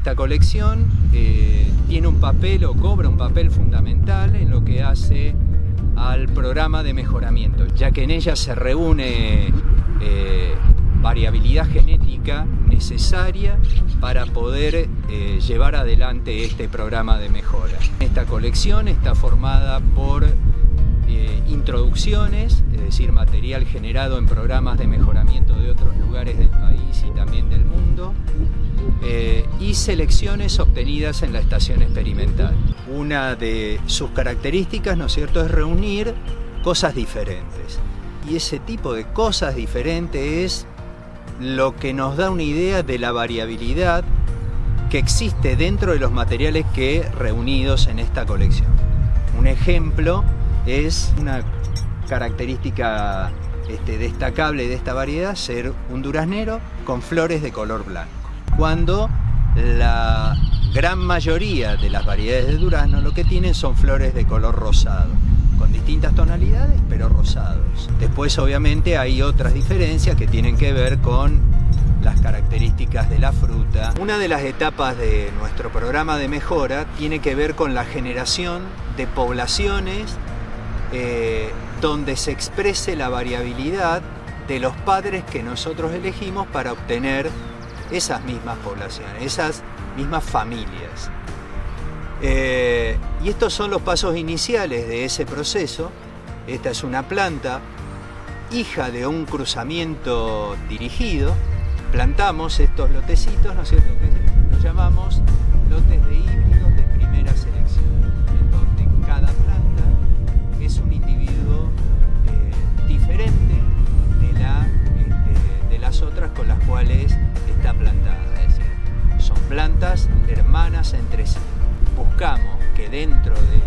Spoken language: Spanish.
esta colección eh, tiene un papel o cobra un papel fundamental en lo que hace al programa de mejoramiento, ya que en ella se reúne eh, variabilidad genética necesaria para poder eh, llevar adelante este programa de mejora. Esta colección está formada por introducciones, es decir, material generado en programas de mejoramiento de otros lugares del país y también del selecciones obtenidas en la estación experimental. Una de sus características, ¿no es cierto?, es reunir cosas diferentes. Y ese tipo de cosas diferentes es lo que nos da una idea de la variabilidad que existe dentro de los materiales que reunidos en esta colección. Un ejemplo es una característica este, destacable de esta variedad ser un duraznero con flores de color blanco cuando la gran mayoría de las variedades de durazno lo que tienen son flores de color rosado, con distintas tonalidades pero rosados. Después obviamente hay otras diferencias que tienen que ver con las características de la fruta. Una de las etapas de nuestro programa de mejora tiene que ver con la generación de poblaciones eh, donde se exprese la variabilidad de los padres que nosotros elegimos para obtener esas mismas poblaciones, esas mismas familias. Eh, y estos son los pasos iniciales de ese proceso. Esta es una planta, hija de un cruzamiento dirigido. Plantamos estos lotecitos, ¿no es cierto? Que los llamamos hermanas entre sí. Buscamos que dentro de